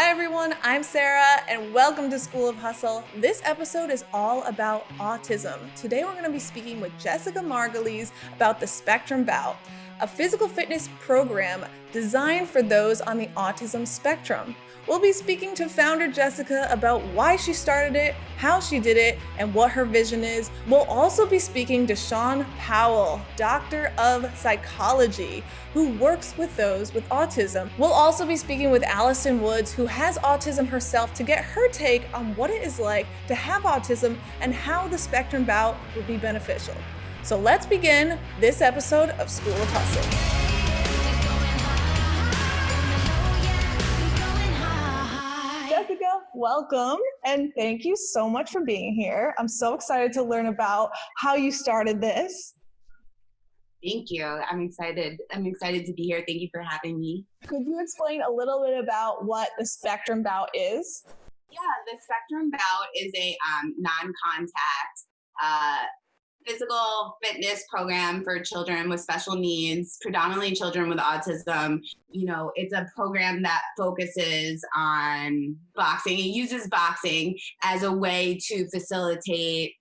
Hi, everyone. I'm Sarah, and welcome to School of Hustle. This episode is all about autism. Today, we're going to be speaking with Jessica Margulies about the Spectrum Bout, a physical fitness program designed for those on the autism spectrum. We'll be speaking to founder Jessica about why she started it, how she did it, and what her vision is. We'll also be speaking to Sean Powell, doctor of psychology, who works with those with autism. We'll also be speaking with Allison Woods, who has autism herself, to get her take on what it is like to have autism and how the spectrum bout would be beneficial. So let's begin this episode of School of Hustle. welcome and thank you so much for being here. I'm so excited to learn about how you started this. Thank you. I'm excited. I'm excited to be here. Thank you for having me. Could you explain a little bit about what the Spectrum Bout is? Yeah, the Spectrum Bout is a um, non-contact uh, physical fitness program for children with special needs, predominantly children with autism. You know, it's a program that focuses on boxing. It uses boxing as a way to facilitate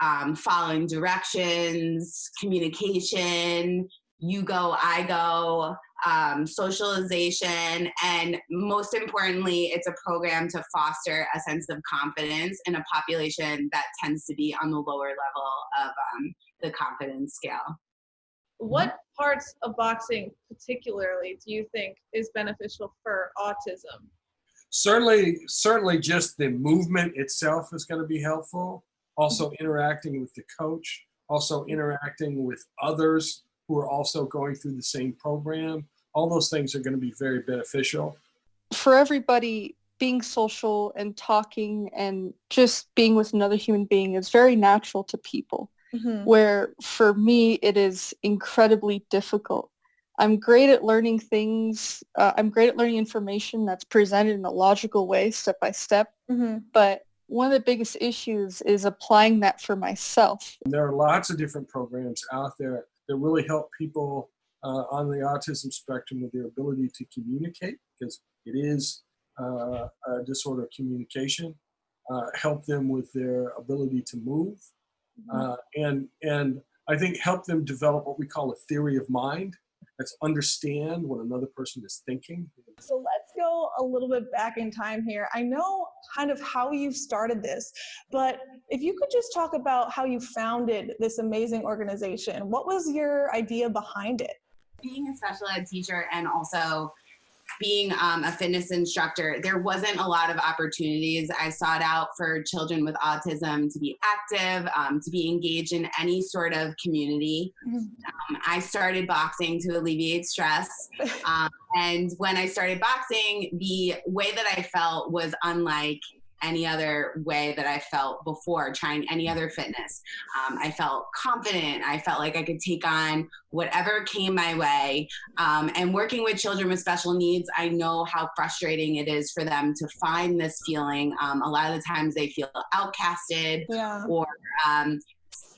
um, following directions, communication, you go, I go, um, socialization, and most importantly, it's a program to foster a sense of confidence in a population that tends to be on the lower level of um, the confidence scale. What parts of boxing, particularly, do you think is beneficial for autism? Certainly, certainly, just the movement itself is going to be helpful. Also, interacting with the coach, also interacting with others who are also going through the same program. All those things are going to be very beneficial. For everybody, being social and talking and just being with another human being is very natural to people. Mm-hmm. Where for me, it is incredibly difficult. I'm great at learning things. Uh, I'm great at learning information that's presented in a logical way, step by step. Mm-hmm. But one of the biggest issues is applying that for myself. There are lots of different programs out there that really help people uh, on the autism spectrum with their ability to communicate, because it is uh, a disorder of communication, uh, help them with their ability to move. Uh, and, and I think help them develop what we call a theory of mind. That's understand what another person is thinking. So let's go a little bit back in time here. I know kind of how you started this, but if you could just talk about how you founded this amazing organization, what was your idea behind it? Being a special ed teacher and also being um, a fitness instructor, there wasn't a lot of opportunities. I sought out for children with autism to be active, um, to be engaged in any sort of community. Mm-hmm. Um, I started boxing to alleviate stress. Um, and when I started boxing, the way that I felt was unlike any other way that I felt before trying any other fitness. Um, I felt confident. I felt like I could take on whatever came my way. Um, and working with children with special needs, I know how frustrating it is for them to find this feeling. Um, a lot of the times they feel outcasted yeah. or um,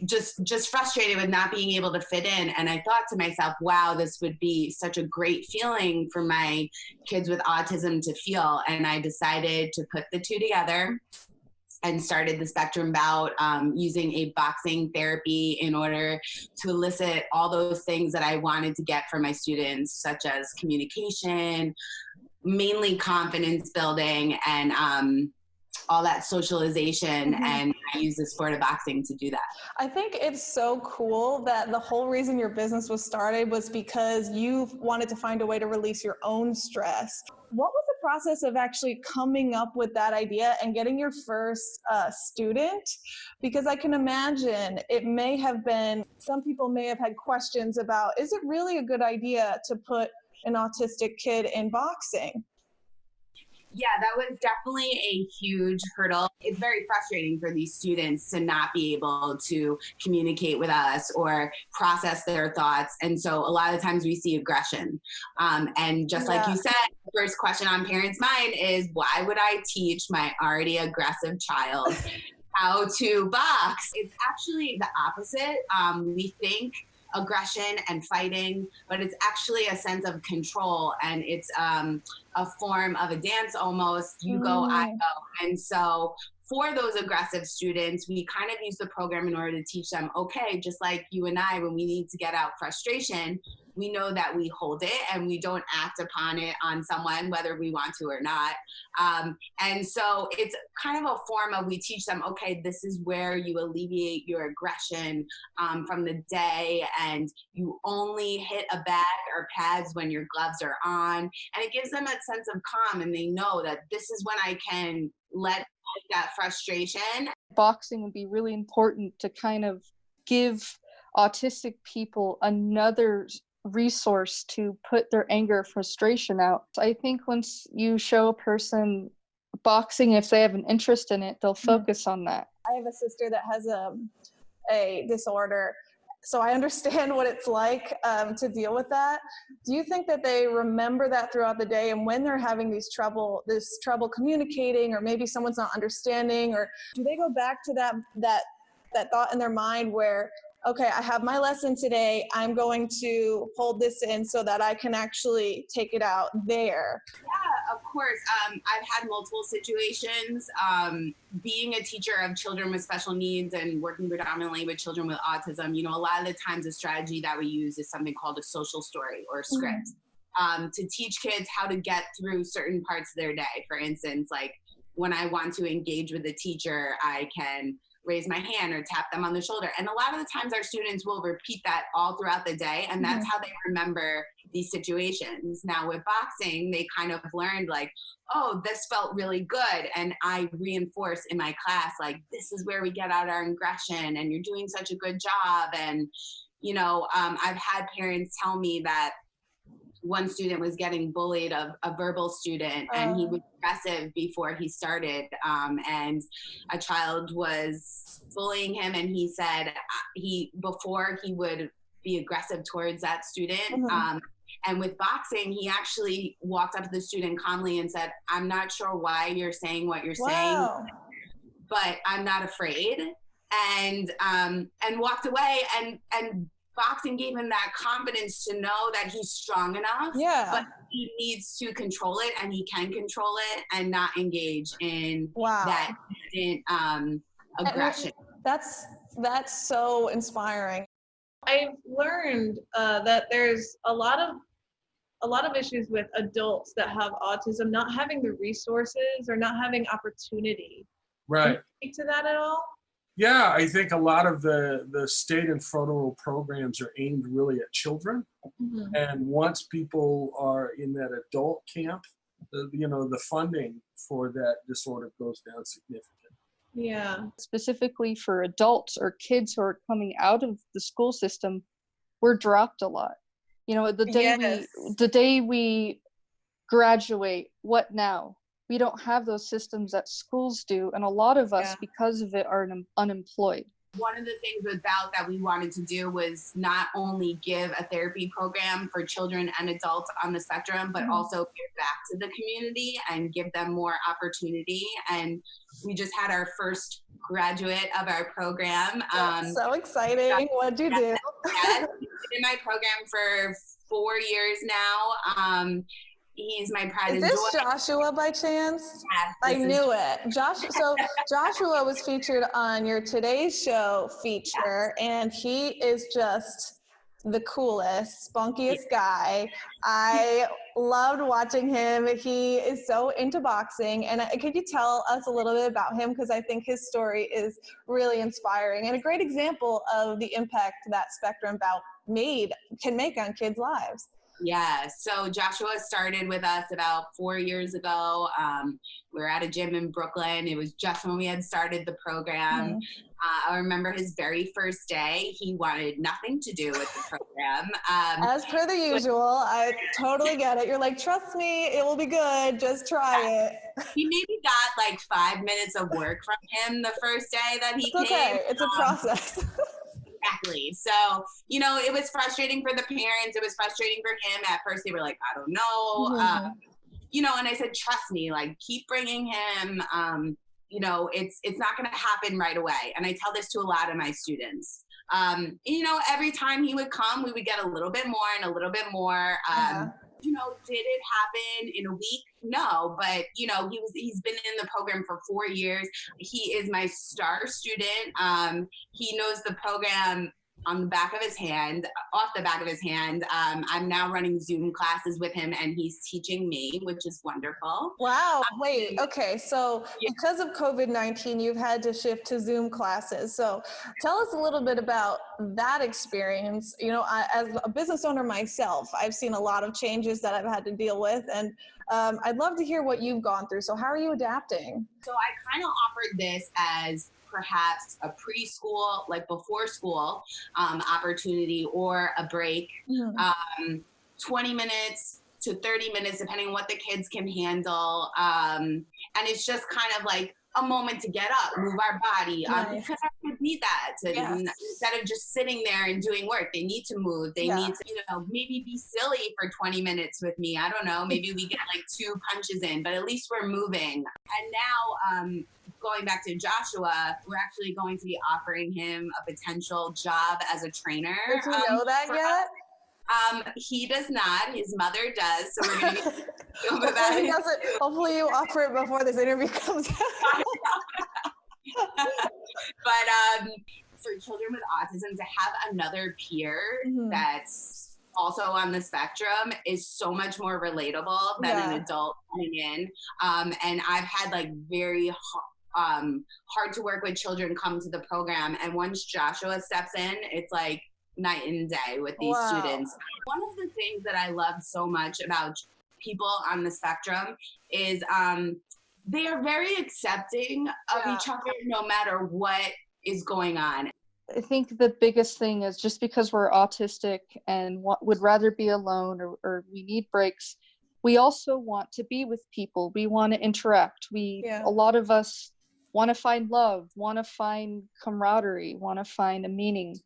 just just frustrated with not being able to fit in and i thought to myself wow this would be such a great feeling for my kids with autism to feel and i decided to put the two together and started the spectrum bout um, using a boxing therapy in order to elicit all those things that i wanted to get from my students such as communication mainly confidence building and um, all that socialization mm-hmm. and use the sport of boxing to do that. I think it's so cool that the whole reason your business was started was because you wanted to find a way to release your own stress. What was the process of actually coming up with that idea and getting your first uh, student? Because I can imagine it may have been, some people may have had questions about, is it really a good idea to put an autistic kid in boxing? Yeah, that was definitely a huge hurdle. It's very frustrating for these students to not be able to communicate with us or process their thoughts. And so a lot of times we see aggression. Um, and just yeah. like you said, the first question on parents' mind is why would I teach my already aggressive child how to box? It's actually the opposite. Um, we think aggression and fighting, but it's actually a sense of control and it's um, a form of a dance almost. You go, I mm. go. And so for those aggressive students, we kind of use the program in order to teach them, okay, just like you and I, when we need to get out frustration, we know that we hold it and we don't act upon it on someone, whether we want to or not. Um, and so it's kind of a form of we teach them, okay, this is where you alleviate your aggression um, from the day, and you only hit a bag or pads when your gloves are on. And it gives them a sense of calm, and they know that this is when I can let that frustration. Boxing would be really important to kind of give autistic people another resource to put their anger frustration out. I think once you show a person boxing, if they have an interest in it, they'll mm-hmm. focus mm-hmm. on that. I have a sister that has a, um, a disorder so I understand what it's like um, to deal with that. Do you think that they remember that throughout the day, and when they're having these trouble, this trouble communicating, or maybe someone's not understanding, or do they go back to that that that thought in their mind where okay, I have my lesson today. I'm going to hold this in so that I can actually take it out there. Yeah, of course. Um, I've had multiple situations. Um, being a teacher of children with special needs and working predominantly with children with autism, you know, a lot of the times the strategy that we use is something called a social story or script. Mm-hmm. Um, to teach kids how to get through certain parts of their day. For instance, like when I want to engage with a teacher, I can raise my hand or tap them on the shoulder. And a lot of the times our students will repeat that all throughout the day. And that's mm-hmm. how they remember these situations. Now with boxing, they kind of learned like, oh, this felt really good. And I reinforce in my class, like, this is where we get out our aggression and you're doing such a good job. And, you know, um, I've had parents tell me that one student was getting bullied, a, a verbal student, and he oh. was aggressive before he started. Um, and a child was bullying him, and he said uh, he before he would be aggressive towards that student. Mm-hmm. Um, and with boxing, he actually walked up to the student calmly and said, "I'm not sure why you're saying what you're wow. saying, but I'm not afraid." And um, and walked away and and boxing gave him that confidence to know that he's strong enough. Yeah. But he needs to control it and he can control it and not engage in wow. that um, aggression. That's that's so inspiring. I've learned uh, that there's a lot of a lot of issues with adults that have autism not having the resources or not having opportunity. Right. speak to that at all? Yeah, I think a lot of the, the state and federal programs are aimed really at children. Mm-hmm. And once people are in that adult camp, the, you know, the funding for that disorder goes down significantly. Yeah. Specifically for adults or kids who are coming out of the school system, we're dropped a lot. You know, the day yes. we the day we graduate, what now? We don't have those systems that schools do and a lot of us yeah. because of it are un- unemployed one of the things with BOUT that we wanted to do was not only give a therapy program for children and adults on the spectrum, but mm-hmm. also give back to the community and give them more opportunity. And we just had our first graduate of our program. Um, so exciting. What did you do? yes, in my program for four years now. Um, he's my pride Is this joy. Joshua by chance? Yes, I knew it. Josh. So Joshua was featured on your Today Show feature, and he is just the coolest, spunkiest guy. I loved watching him. He is so into boxing. And uh, could you tell us a little bit about him? Because I think his story is really inspiring and a great example of the impact that Spectrum Bout made can make on kids' lives. Yeah, so Joshua started with us about four years ago. Um, we were at a gym in Brooklyn. It was just when we had started the program. Mm-hmm. Uh, I remember his very first day, he wanted nothing to do with the program. Um, As per the usual, I totally get it. You're like, trust me, it will be good. Just try yeah. it. He maybe got like five minutes of work from him the first day that he it's came. Okay, it's a process. Exactly. So, you know, it was frustrating for the parents. It was frustrating for him. At first, they were like, I don't know. Mm-hmm. Um, you know, and I said, trust me, like, keep bringing him. Um, you know, it's it's not going to happen right away. And I tell this to a lot of my students. um, you know, every time he would come, we would get a little bit more and a little bit more. Um, uh-huh. You know, did it happen in a week? No, but you know, he was he's been in the program for four years. He is my star student. Um, he knows the program on the back of his hand, off the back of his hand. Um, I'm now running Zoom classes with him and he's teaching me, which is wonderful. Wow. Um, Wait, okay. So, yeah. because of COVID 19, you've had to shift to Zoom classes. So, tell us a little bit about that experience. You know, I, as a business owner myself, I've seen a lot of changes that I've had to deal with. And um, I'd love to hear what you've gone through. So, how are you adapting? So, I kind of offered this as perhaps a preschool, like before school um, opportunity or a break, mm-hmm. um, 20 minutes to 30 minutes, depending on what the kids can handle. Um, and it's just kind of like a moment to get up, move our body, um, because our kids need that to, yes. instead of just sitting there and doing work. They need to move. They yeah. need to, you know, maybe be silly for 20 minutes with me. I don't know. Maybe we get like two punches in, but at least we're moving. And now, um, going back to Joshua, we're actually going to be offering him a potential job as a trainer. Does he um, know that yet? Um, he does not. His mother does. So we're going to be hopefully, he doesn't, hopefully you offer it before this interview comes out. but um, for children with autism, to have another peer mm-hmm. that's also on the spectrum is so much more relatable than yeah. an adult coming in. Um, and I've had like very um, hard to work with children come to the program. And once Joshua steps in, it's like night and day with these wow. students. One of the things that I love so much about people on the spectrum is um, they are very accepting of yeah. each other no matter what is going on. I think the biggest thing is just because we're autistic and would rather be alone or, or we need breaks, we also want to be with people. We want to interact. We yeah. a lot of us want to find love, want to find camaraderie, want to find a meaning.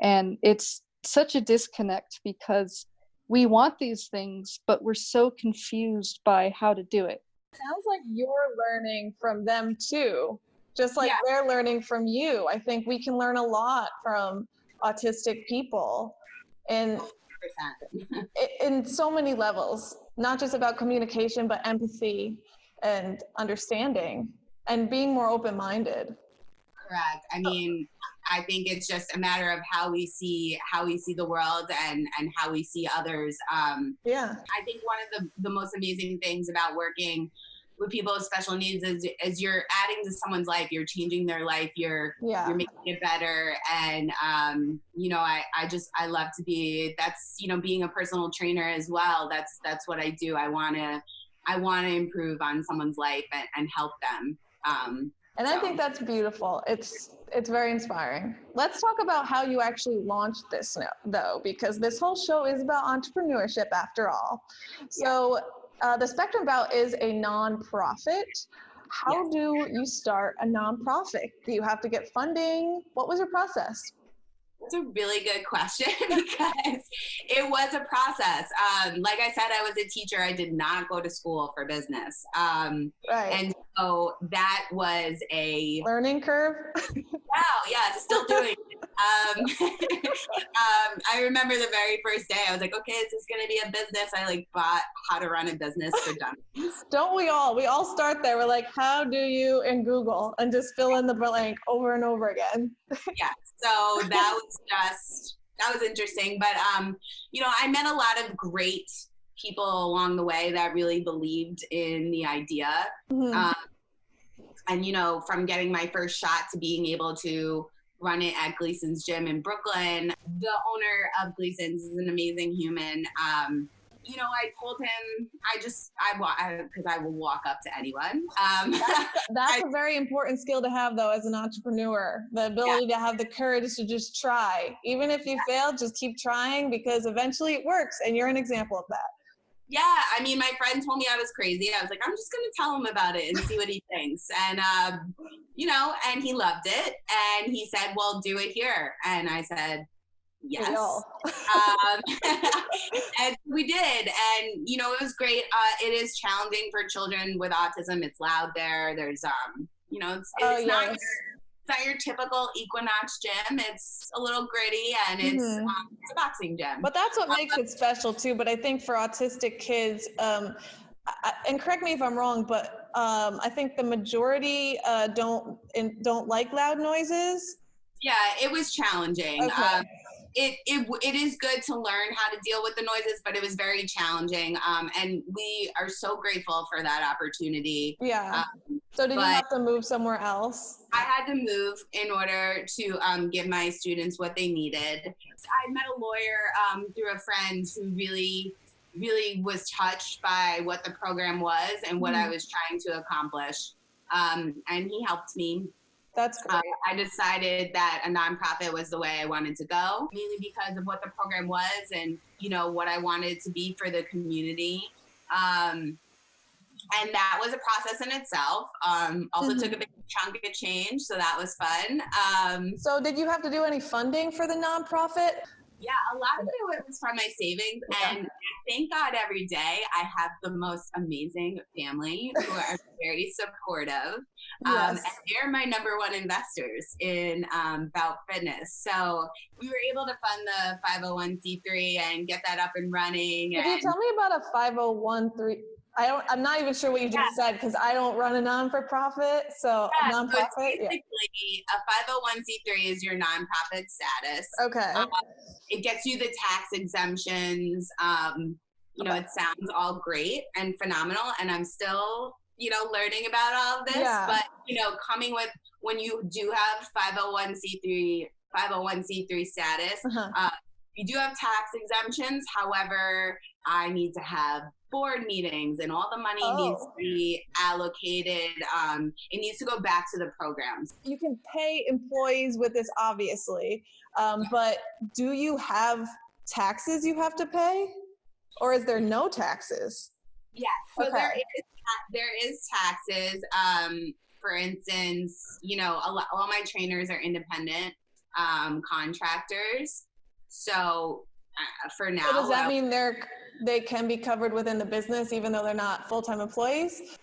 And it's such a disconnect because we want these things, but we're so confused by how to do it. Sounds like you're learning from them too, just like yeah. they're learning from you. I think we can learn a lot from autistic people and in so many levels, not just about communication, but empathy and understanding and being more open minded. Correct. I mean, I think it's just a matter of how we see how we see the world and and how we see others. Um, yeah. I think one of the the most amazing things about working with people with special needs is is you're adding to someone's life you're changing their life you're yeah. you're making it better and um, you know I, I just i love to be that's you know being a personal trainer as well that's that's what i do i want to i want to improve on someone's life and, and help them um, and so. I think that's beautiful. It's it's very inspiring. Let's talk about how you actually launched this though, because this whole show is about entrepreneurship after all. So uh, the Spectrum Bout is a nonprofit. How yes. do you start a nonprofit? Do you have to get funding? What was your process? That's a really good question because it was a process. Um, like I said, I was a teacher. I did not go to school for business. Um, right. And so that was a learning curve. wow. Yeah. Still doing um, um, I remember the very first day, I was like, okay, this is this going to be a business? I like bought how to run a business for dummies. Don't we all? We all start there. We're like, how do you in Google and just fill in the blank over and over again. yeah. So that was just, that was interesting. But, um, you know, I met a lot of great people along the way that really believed in the idea. Mm-hmm. Um, and, you know, from getting my first shot to being able to run it at Gleason's Gym in Brooklyn. The owner of Gleason's is an amazing human. Um, you know, I told him I just I because I, I, will walk up to anyone. Um, that's, that's I, a very important skill to have, though, as an entrepreneur. The ability yeah. to have the courage to just try, even if you yeah. fail, just keep trying because eventually it works, and you're an example of that yeah, I mean, my friend told me I was crazy. I was like, I'm just going to tell him about it and see what he thinks. And, um, you know, and he loved it. And he said, well, do it here. And I said, yes. um, and we did. And, you know, it was great. Uh, it is challenging for children with autism. It's loud there. There's, um, you know, it's, it's oh, not. It's not your typical Equinox gym. It's a little gritty and it's, Mhm. um, it's a boxing gym. But that's what makes it special too. But I think for autistic kids, um, I, and correct me if I'm wrong, but um, I think the majority uh, don't in, don't like loud noises. yeah, it was challenging. Okay. Um, it, it it is good to learn how to deal with the noises, but it was very challenging. Um, and we are so grateful for that opportunity. Yeah. So did you have to move somewhere else? I had to move in order to um, give my students what they needed. I met a lawyer um, through a friend who really, really was touched by what the program was and what I Mhm. was trying to accomplish. Um, and he helped me. That's great. Uh, I decided that a nonprofit was the way I wanted to go, mainly because of what the program was and you know what I wanted to be for the community. Um, and that was a process in itself. Um, also Mhm. took a big chunk of change, so that was fun. Um, so did you have to do any funding for the nonprofit? yeah, a lot of it was from my savings, Yeah. and thank God every day I have the most amazing family who are very supportive. Um, Yes. and they're my number one investors in um, Bout Fitness. So we were able to fund the 501c3 and get that up and running. Could you tell me about a 501 I don't. I'm not even sure what you just said because I don't run a non for profit. So Yeah, a so it's nonprofit. Yeah. basically a 501c3 is your nonprofit status. Okay. Um, it gets you the tax exemptions. Um, you know, it sounds all great and phenomenal, and I'm still, you know, learning about all of this. Yeah. But you know, coming with when you do have 501c3 501c3 status, Uh-huh. you do have tax exemptions. However, I need to have board meetings, and all the money needs Oh. to be allocated. Um, it needs to go back to the programs. you can pay employees with this obviously um, but do you have taxes you have to pay or is there no taxes Yes. So there Okay. is ta- there is taxes. Um, for instance, you know, a lot, all my trainers are independent um, contractors. So uh, for now, so does that uh, mean they're they can be covered within the business even though they're not full-time employees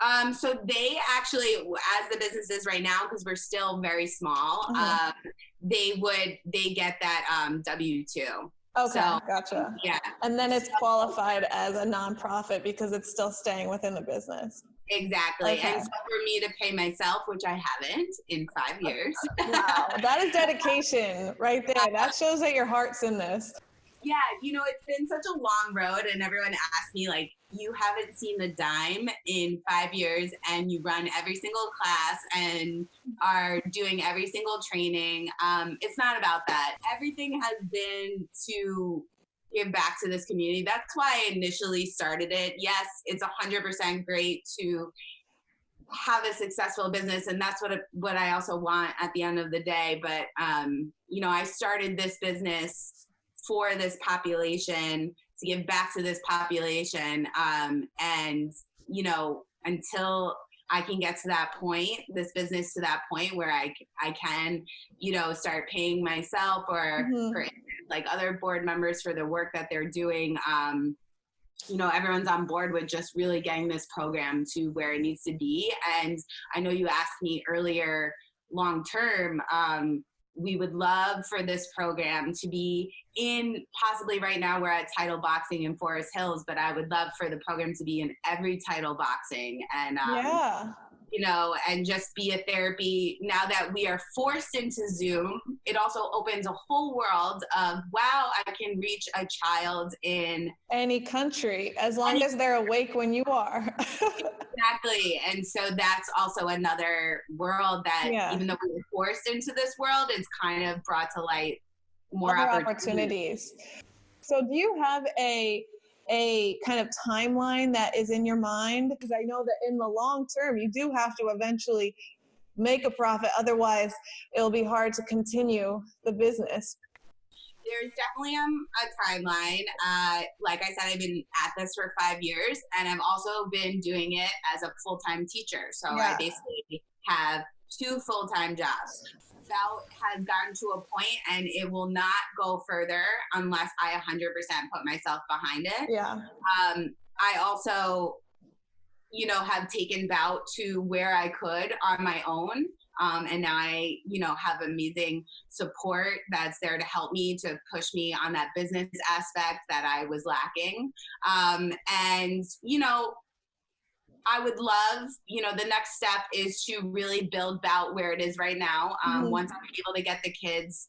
um, so they actually, as the business is right now, because we're still very small, Mhm. um, they would they get that um, W two. okay So- gotcha Yeah, and then it's qualified as a nonprofit because it's still staying within the business exactly. Okay. And so for me to pay myself, which I haven't in five years, wow that is dedication right there that shows that your heart's in this Yeah, you know, it's been such a long road, and everyone asks me, like, you haven't seen the dime in five years, and you run every single class and are doing every single training. Um, it's not about that. Everything has been to give back to this community. That's why I initially started it. Yes, it's 100% great to have a successful business and that's what what I also want at the end of the day but um you know I started this business for this population to give back to this population um, and you know until i can get to that point this business to that point where I, I can you know start paying myself or Mhm. for like other board members for the work that they're doing um, you know everyone's on board with just really getting this program to where it needs to be and i know you asked me earlier long term um, we would love for this program to be in possibly right now we're at title boxing in forest hills but i would love for the program to be in every title boxing and um, yeah you know and just be a therapy now that we are forced into zoom it also opens a whole world of wow i can reach a child in any country as long Any- as they're awake when you are Exactly. And so that's also another world that Yeah. even though we were forced into this world, it's kind of brought to light more opportunities. opportunities. So do you have a a kind of timeline that is in your mind? Because I know that in the long term you do have to eventually make a profit. Otherwise it'll be hard to continue the business. There's definitely um, a timeline. Uh, like I said, I've been at this for five years, and I've also been doing it as a full time teacher. So Yeah. I basically have two full time jobs. That has gotten to a point, and it will not go further unless I 100% put myself behind it. Yeah. um, I also you know, have taken bout to where I could on my own. Um, and now I, you know, have amazing support that's there to help me to push me on that business aspect that I was lacking. Um, and you know, I would love, you know, the next step is to really build Bout where it is right now. Um, mm-hmm. Once I'm able to get the kids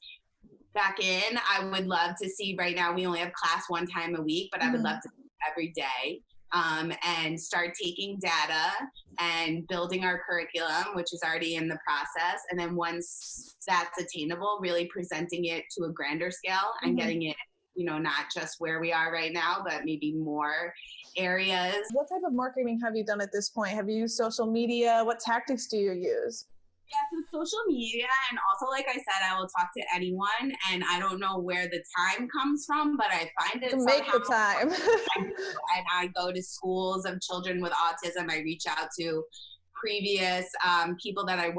back in, I would love to see. Right now, we only have class one time a week, but mm-hmm. I would love mm-hmm. to every day um, and start taking data and building our curriculum, which is already in the process. And then once that's attainable, really presenting it to a grander scale and mm-hmm. getting it, you know, not just where we are right now, but maybe more areas. What type of marketing have you done at this point? Have you used social media? What tactics do you use? Yeah, so social media, and also, like I said, I will talk to anyone, and I don't know where the time comes from, but I find it. To make the time. and I go to schools of children with autism. I reach out to previous um, people that I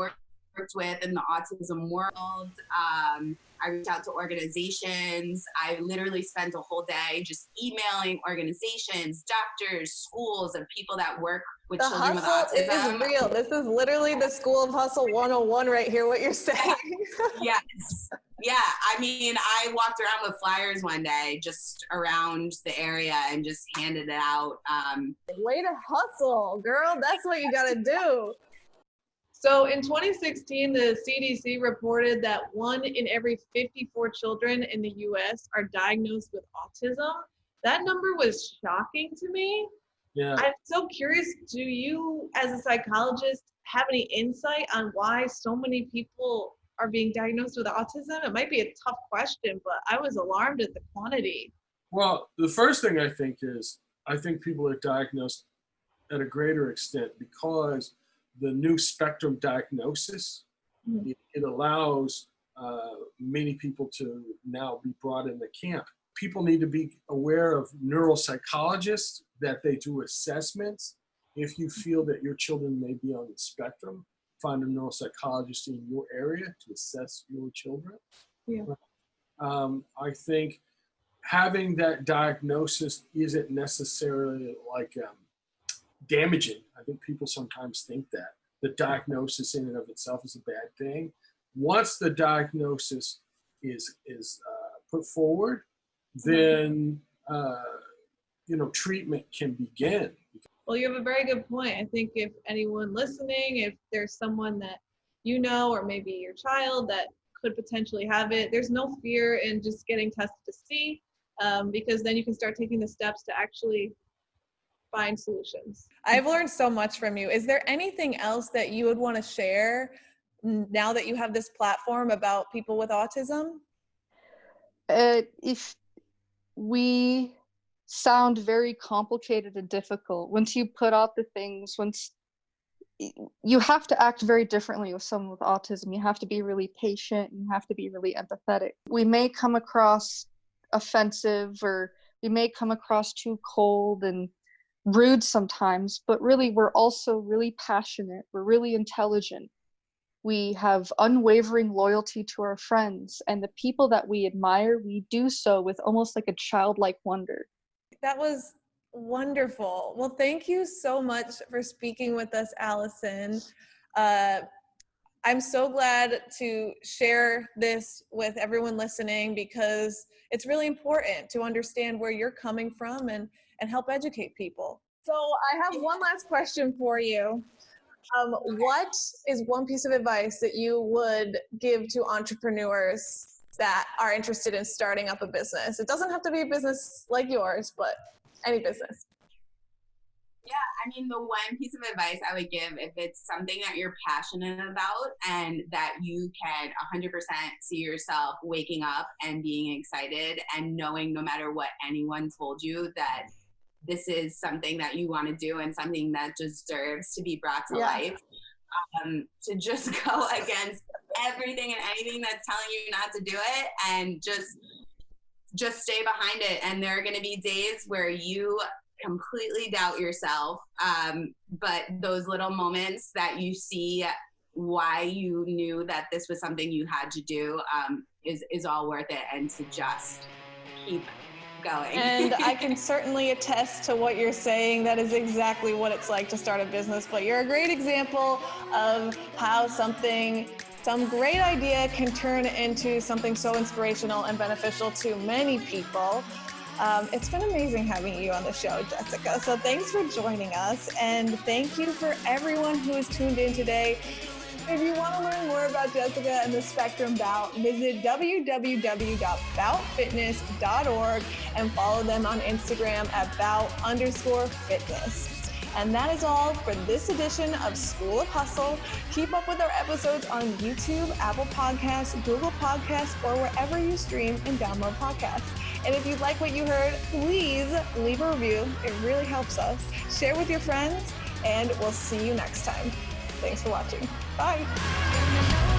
worked with in the autism world. Um, I reach out to organizations. I literally spend a whole day just emailing organizations, doctors, schools, and people that work with the children with autism. Is real. This is literally the School of Hustle 101 right here, what you're saying. yes. Yeah. I mean, I walked around with flyers one day just around the area and just handed it out. Um, Way to hustle, girl. That's what you got to do. So in 2016, the CDC reported that one in every 54 children in the US are diagnosed with autism. That number was shocking to me. Yeah. I'm so curious do you, as a psychologist, have any insight on why so many people are being diagnosed with autism? It might be a tough question, but I was alarmed at the quantity. Well, the first thing I think is I think people are diagnosed at a greater extent because the new spectrum diagnosis. Mm-hmm. It, it, allows uh, many people to now be brought in the camp. People need to be aware of neuropsychologists that they do assessments. If you feel that your children may be on the spectrum, find a neuropsychologist in your area to assess your children. Yeah. Um, I think having that diagnosis isn't necessarily like um, damaging. I think people sometimes think that the diagnosis in and of itself is a bad thing. Once the diagnosis is is uh, put forward, then uh, you know treatment can begin. Well, you have a very good point. I think if anyone listening, if there's someone that you know, or maybe your child that could potentially have it, there's no fear in just getting tested to see, um, because then you can start taking the steps to actually find solutions. I've learned so much from you. Is there anything else that you would want to share now that you have this platform about people with autism? Uh, if we sound very complicated and difficult, once you put out the things, once you have to act very differently with someone with autism. You have to be really patient. You have to be really empathetic. We may come across offensive or we may come across too cold and rude sometimes, but really we're also really passionate. We're really intelligent. We have unwavering loyalty to our friends, and the people that we admire, we do so with almost like a childlike wonder. That was wonderful. Well, thank you so much for speaking with us, Allison. Uh, I'm so glad to share this with everyone listening because it's really important to understand where you're coming from and and help educate people. So I have one last question for you. Um, what is one piece of advice that you would give to entrepreneurs that are interested in starting up a business? It doesn't have to be a business like yours, but any business. Yeah, I mean, the one piece of advice I would give if it's something that you're passionate about and that you can 100% see yourself waking up and being excited and knowing no matter what anyone told you that this is something that you want to do and something that deserves to be brought to yeah. life. Um, to just go against everything and anything that's telling you not to do it and just just stay behind it and there are going to be days where you completely doubt yourself um, but those little moments that you see why you knew that this was something you had to do um, is is all worth it and to just keep going. and I can certainly attest to what you're saying. That is exactly what it's like to start a business. But you're a great example of how something some great idea can turn into something so inspirational and beneficial to many people. Um, it's been amazing having you on the show, Jessica. So thanks for joining us. And thank you for everyone who has tuned in today. If you want to learn more about Jessica and the Spectrum Bout, visit www.boutfitness.org and follow them on Instagram at bout underscore fitness. And that is all for this edition of School of Hustle. Keep up with our episodes on YouTube, Apple Podcasts, Google Podcasts, or wherever you stream and download podcasts. And if you like what you heard, please leave a review. It really helps us. Share with your friends, and we'll see you next time. Thanks for watching. Bye.